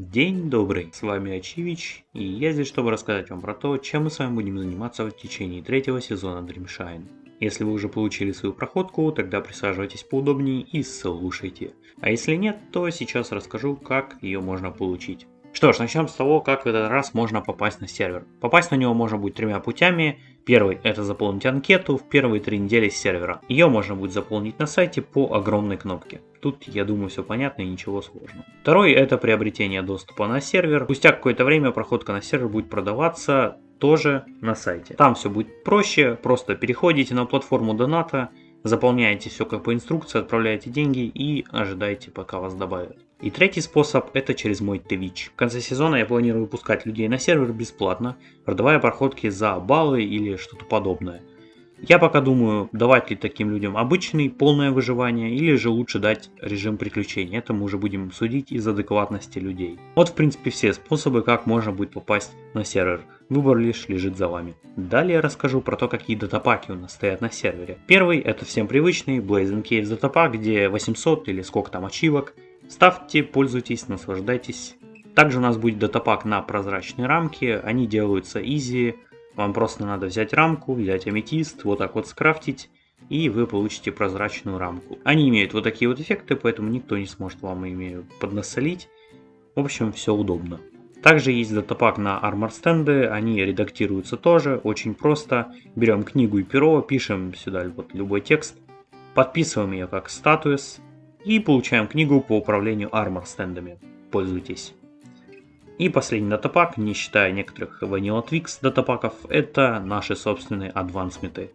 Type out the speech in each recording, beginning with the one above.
День добрый, с вами Ачивич, и я здесь, чтобы рассказать вам про то, чем мы с вами будем заниматься в течение третьего сезона Dreamshine. Если вы уже получили свою проходку, тогда присаживайтесь поудобнее и слушайте. А если нет, то сейчас расскажу, как ее можно получить. Что ж, начнем с того, как в этот раз можно попасть на сервер. Попасть на него можно будет тремя путями. Первый – это заполнить анкету в первые три недели с сервера. Ее можно будет заполнить на сайте по огромной кнопке. Тут, я думаю, все понятно и ничего сложного. Второй – это приобретение доступа на сервер. Спустя какое-то время проходка на сервер будет продаваться тоже на сайте. Там все будет проще, просто переходите на платформу доната, заполняете все как по инструкции, отправляете деньги и ожидаете пока вас добавят. И третий способ это через мой Twitch. В конце сезона я планирую выпускать людей на сервер бесплатно, продавая проходки за баллы или что-то подобное. Я пока думаю, давать ли таким людям обычный, полное выживание, или же лучше дать режим приключений. Это мы уже будем судить из адекватности людей. Вот в принципе все способы, как можно будет попасть на сервер. Выбор лишь лежит за вами. Далее расскажу про то, какие датапаки у нас стоят на сервере. Первый это всем привычный Blazing Caves датапак, где 800 или сколько там ачивок. Ставьте, пользуйтесь, наслаждайтесь. Также у нас будет датапак на прозрачные рамки, они делаются изи, вам просто надо взять рамку, взять аметист, вот так вот скрафтить, и вы получите прозрачную рамку. Они имеют вот такие вот эффекты, поэтому никто не сможет вам ими поднасолить. В общем, все удобно. Также есть датапак на армор стенды, они редактируются тоже, очень просто. Берем книгу и перо, пишем сюда вот любой текст, подписываем ее как статус и получаем книгу по управлению армор стендами. Пользуйтесь. И последний датапак, не считая некоторых Vanilla Twix датапаков, это наши собственные адвансменты.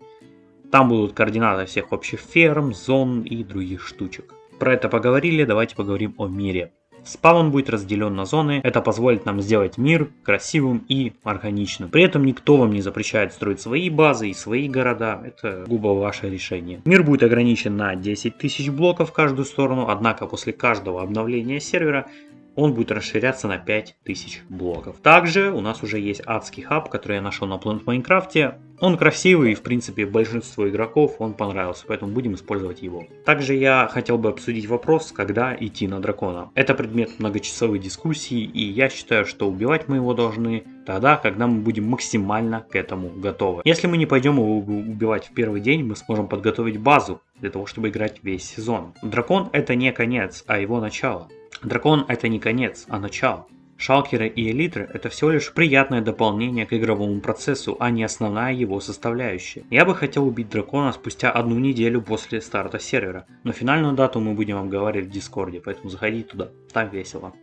Там будут координаты всех общих ферм, зон и других штучек. Про это поговорили, давайте поговорим о мире. Спаун будет разделен на зоны, это позволит нам сделать мир красивым и органичным. При этом никто вам не запрещает строить свои базы и свои города, это губо ваше решение. Мир будет ограничен на 10 тысяч блоков в каждую сторону, однако после каждого обновления сервера он будет расширяться на 5000 блоков. Также у нас уже есть адский хаб, который я нашел на Planet Майнкрафте. Он красивый и в принципе большинству игроков он понравился, поэтому будем использовать его. Также я хотел бы обсудить вопрос, когда идти на дракона. Это предмет многочасовой дискуссии и я считаю, что убивать мы его должны тогда, когда мы будем максимально к этому готовы. Если мы не пойдем его убивать в первый день, мы сможем подготовить базу для того, чтобы играть весь сезон. Дракон это не конец, а его начало. Дракон это не конец, а начало. Шалкеры и элитры это всего лишь приятное дополнение к игровому процессу, а не основная его составляющая. Я бы хотел убить дракона спустя одну неделю после старта сервера, но финальную дату мы будем обговаривать в дискорде, поэтому заходите туда, там весело.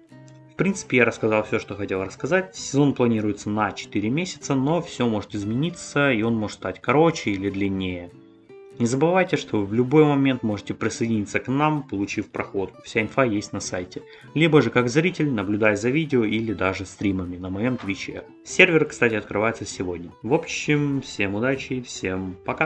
В принципе я рассказал все, что хотел рассказать. Сезон планируется на 4 месяца, но все может измениться и он может стать короче или длиннее. Не забывайте, что вы в любой момент можете присоединиться к нам, получив проход. Вся инфа есть на сайте. Либо же как зритель, наблюдая за видео или даже стримами на моем твиче. Сервер, кстати, открывается сегодня. В общем, всем удачи, всем пока.